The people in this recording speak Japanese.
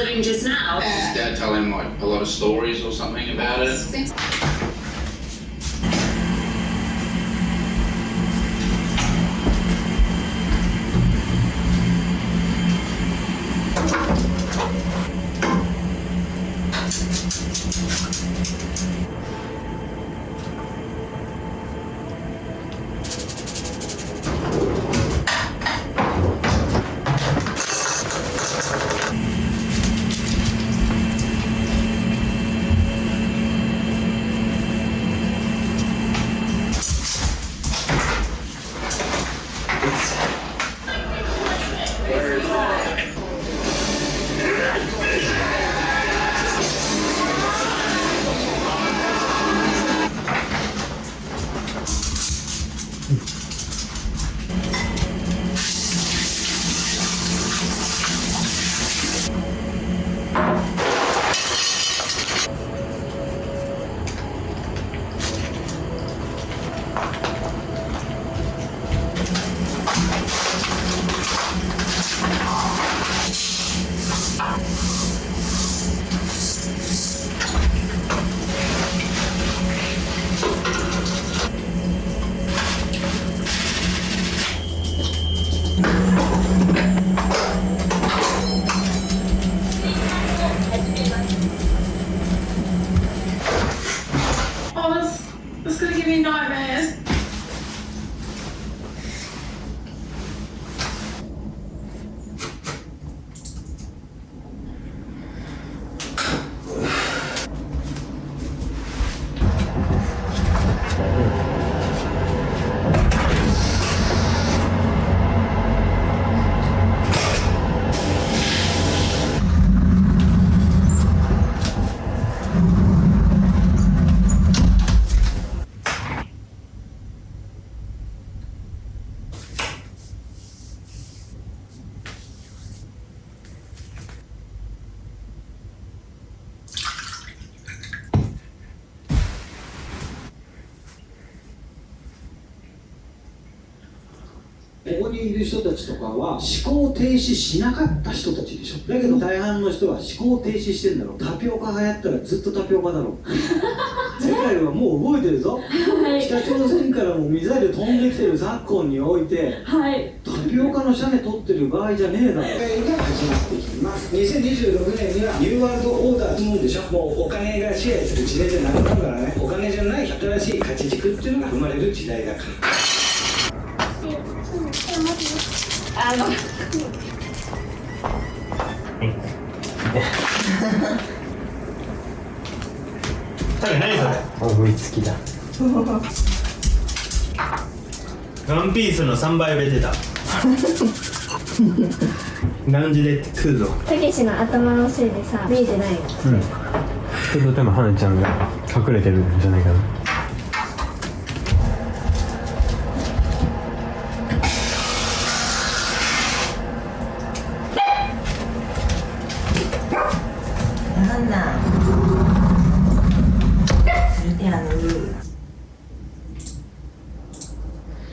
living just now. Does his dad tell him like a lot of stories or something about it? Seems- ここにいる人たちとかは思考停止しなかった人たちでしょ。だけど大半の人は思考停止してんだろタピオカ流行ったらずっとタピオカだろ世界はもう動いてるぞ、北朝鮮からもミサイル飛んできてる昨今においてはい。タピオカのシャネ取ってる場合じゃねえだろが始まってきます。2026年にはニューワールドオーダーってもんでしょ。もうお金が支配する時代じゃなくなるからね。お金じゃない新しい価値軸っていうのが生まれる時代だからあの何それ？思いつきだ。ワンピースの3倍売れてた？ラウンジで食うぞ？たけしの頭のせいでさ見えてないよ。うん。ちょっとでも花ちゃんが隠れてるんじゃないかな